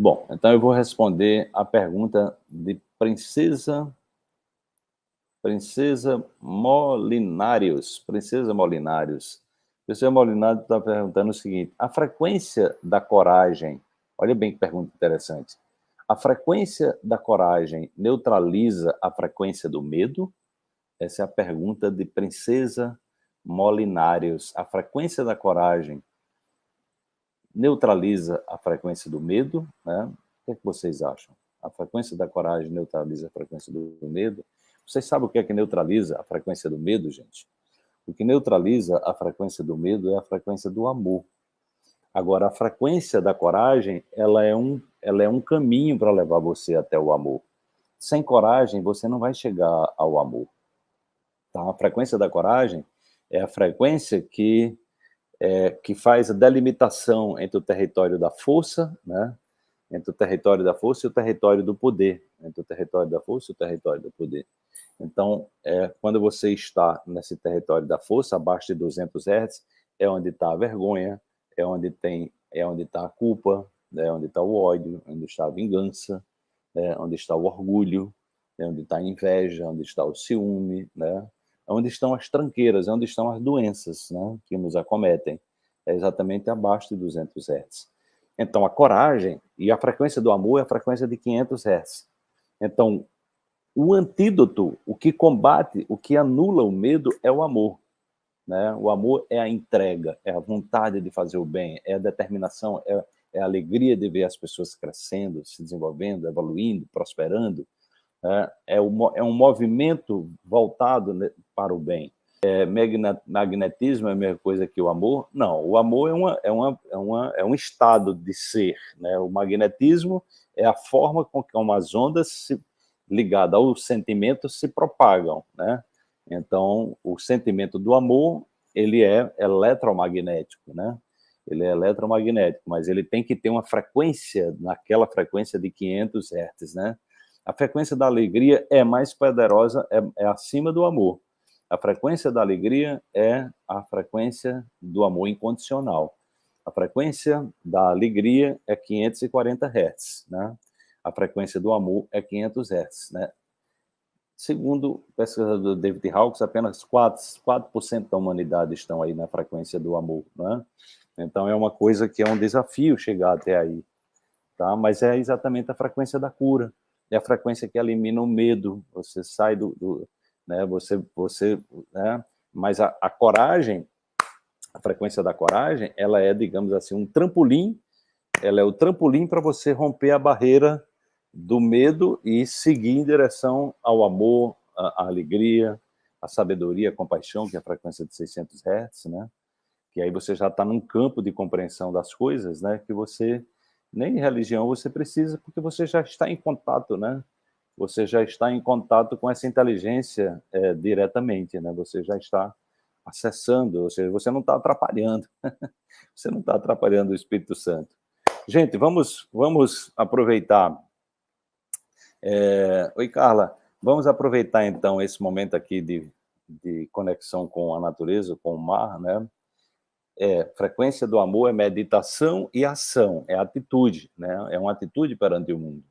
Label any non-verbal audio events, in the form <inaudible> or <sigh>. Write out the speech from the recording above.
Bom, então eu vou responder a pergunta de Princesa Princesa Molinários. Princesa Molinários. Princesa Molinários está perguntando o seguinte, a frequência da coragem, olha bem que pergunta interessante, a frequência da coragem neutraliza a frequência do medo? Essa é a pergunta de Princesa Molinários. A frequência da coragem neutraliza a frequência do medo? Né? O que, é que vocês acham? A frequência da coragem neutraliza a frequência do medo? Vocês sabem o que é que neutraliza a frequência do medo, gente? O que neutraliza a frequência do medo é a frequência do amor. Agora, a frequência da coragem, ela é um, ela é um caminho para levar você até o amor. Sem coragem, você não vai chegar ao amor. Tá? A frequência da coragem é a frequência que, é, que faz a delimitação entre o território da força, né? entre o território da força e o território do poder, entre o território da força e o território do poder. Então, é, quando você está nesse território da força, abaixo de 200 Hz, é onde está a vergonha, é onde tem, é onde está a culpa, é onde está o ódio, onde está a vingança, é onde está o orgulho, é onde está a inveja, onde está o ciúme, né? É onde estão as tranqueiras, é onde estão as doenças né, que nos acometem. É exatamente abaixo de 200 Hz. Então, a coragem e a frequência do amor é a frequência de 500 Hz. Então, o antídoto, o que combate, o que anula o medo é o amor. Né? O amor é a entrega, é a vontade de fazer o bem, é a determinação, é, é a alegria de ver as pessoas crescendo, se desenvolvendo, evoluindo, prosperando. Né? É, é um movimento voltado né, para o bem. É, magnetismo é a mesma coisa que o amor? Não, o amor é, uma, é, uma, é, uma, é um estado de ser. Né? O magnetismo é a forma com que umas ondas se ligada ao sentimento se propagam, né? Então, o sentimento do amor, ele é eletromagnético, né? Ele é eletromagnético, mas ele tem que ter uma frequência, naquela frequência de 500 Hz, né? A frequência da alegria é mais poderosa, é, é acima do amor. A frequência da alegria é a frequência do amor incondicional. A frequência da alegria é 540 Hz, né? a frequência do amor é 500 Hz. Né? Segundo o pesquisador David Hawkes, apenas 4%, 4 da humanidade estão aí na frequência do amor. Né? Então é uma coisa que é um desafio chegar até aí. Tá? Mas é exatamente a frequência da cura, é a frequência que elimina o medo, você sai do... do né? Você, você, né? Mas a, a coragem, a frequência da coragem, ela é, digamos assim, um trampolim ela é o trampolim para você romper a barreira do medo e seguir em direção ao amor, à, alegria, à sabedoria, à compaixão, que é a frequência de 600 Hz, né? Que aí você já está num campo de compreensão das coisas, né? Que você, nem religião você precisa, porque você já está em contato, né? Você já está em contato com essa inteligência é, diretamente, né? Você já está acessando, ou seja, você não está atrapalhando. <laughs> você não está atrapalhando o Espírito Santo. Gente, vamos, vamos aproveitar é... Oi, Carla. Vamos aproveitar, então, esse momento aqui de, de conexão com a natureza, com o mar, né? É, frequência do amor é meditação e ação, é atitude, né? É uma atitude perante o mundo.